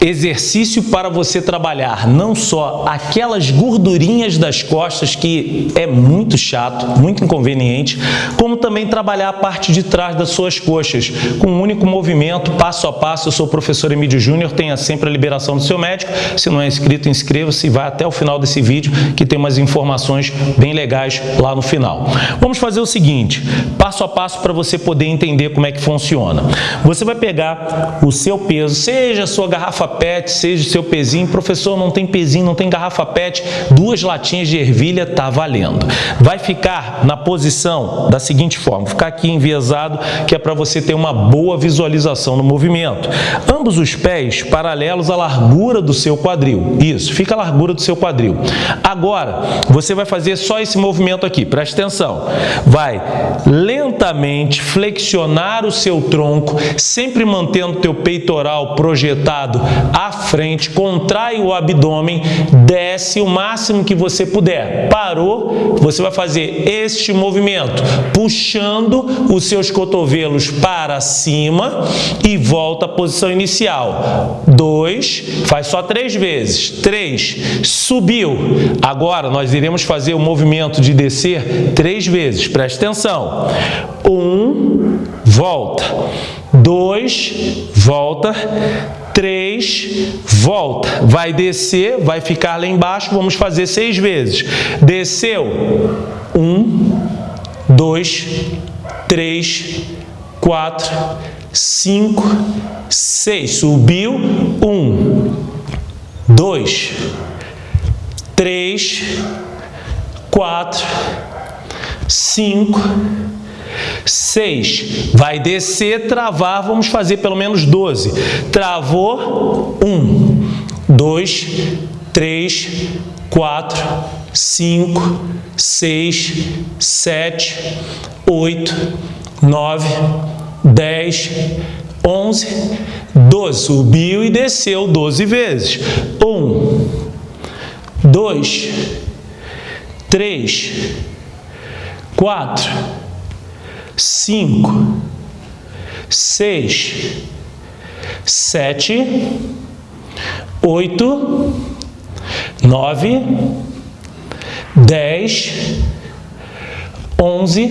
exercício para você trabalhar não só aquelas gordurinhas das costas, que é muito chato, muito inconveniente, como também trabalhar a parte de trás das suas coxas, com um único movimento, passo a passo. Eu sou o professor Emílio Júnior, tenha sempre a liberação do seu médico. Se não é inscrito, inscreva-se e vai até o final desse vídeo, que tem umas informações bem legais lá no final. Vamos fazer o seguinte, passo a passo para você poder entender como é que funciona. Você vai pegar o seu peso, seja a sua garrafa garrafa PET, seja o seu pezinho. Professor, não tem pezinho, não tem garrafa PET, duas latinhas de ervilha tá valendo. Vai ficar na posição da seguinte forma, ficar aqui enviesado, que é para você ter uma boa visualização no movimento. Ambos os pés paralelos à largura do seu quadril. Isso, fica a largura do seu quadril. Agora, você vai fazer só esse movimento aqui, presta atenção. Vai lentamente flexionar o seu tronco, sempre mantendo o teu peitoral projetado à frente, contrai o abdômen, desce o máximo que você puder. Parou, você vai fazer este movimento, puxando os seus cotovelos para cima e volta à posição inicial. Dois, faz só três vezes. Três, subiu. Agora nós iremos fazer o movimento de descer três vezes. Preste atenção. Um, volta. Dois, volta 3, volta. Vai descer, vai ficar lá embaixo, vamos fazer seis vezes. Desceu, 1, 2, 3, 4, 5, 6. Subiu, 1, 2, 3, 4, 5, 6. Vai descer, travar, vamos fazer pelo menos 12. Travou, 1, 2, 3, 4, 5, 6, 7, 8, 9, 10, 11, 12. Subiu e desceu 12 vezes. 1, 2, 3, 4, cinco, seis, sete, oito, nove, dez, onze,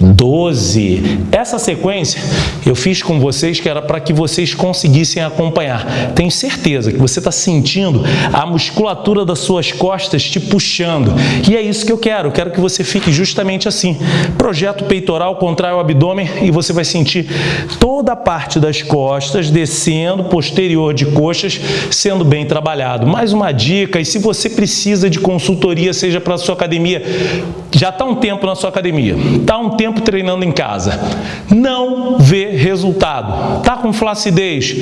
doze. Essa sequência eu fiz com vocês que era para que vocês conseguissem acompanhar. Tenho certeza que você está sentindo a musculatura das suas costas te puxando. E é isso que eu quero. Eu quero que você fique justamente assim. Projeto peitoral, contrai o abdômen e você vai sentir toda a parte das costas descendo, posterior de coxas, sendo bem trabalhado. Mais uma dica, e se você precisa de consultoria, seja para a sua academia, já está um tempo na sua academia, está um tempo treinando em casa, não vê resultado. Está com flacidez,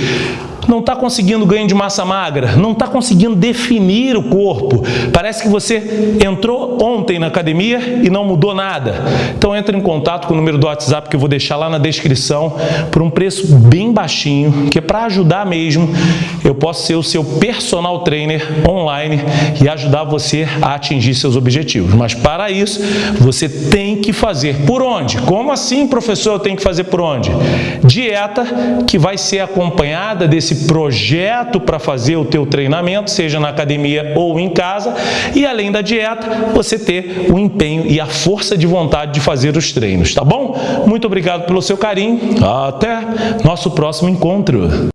não está conseguindo ganho de massa magra, não está conseguindo definir o corpo. Parece que você entrou ontem na academia e não mudou nada. Então entre em contato com o número do WhatsApp que eu vou deixar lá na descrição por um preço bem baixinho, que é para ajudar mesmo, eu posso ser o seu personal trainer online e ajudar você a atingir seus objetivos. Mas para isso, você tem que fazer por onde? Como assim, professor, eu tenho que fazer por onde? Dieta que vai ser acompanhada desse projeto para fazer o teu treinamento, seja na academia ou em casa, e além da dieta, você ter o empenho e a força de vontade de fazer os treinos, tá bom? Muito obrigado pelo seu carinho, até nosso próximo encontro.